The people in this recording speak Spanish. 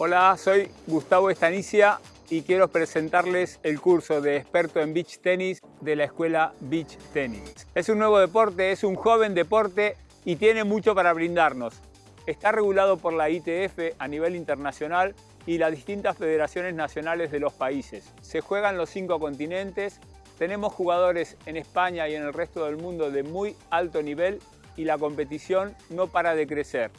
Hola, soy Gustavo Estanicia y quiero presentarles el curso de experto en beach tenis de la escuela Beach Tennis. Es un nuevo deporte, es un joven deporte y tiene mucho para brindarnos. Está regulado por la ITF a nivel internacional y las distintas federaciones nacionales de los países. Se juega en los cinco continentes, tenemos jugadores en España y en el resto del mundo de muy alto nivel y la competición no para de crecer.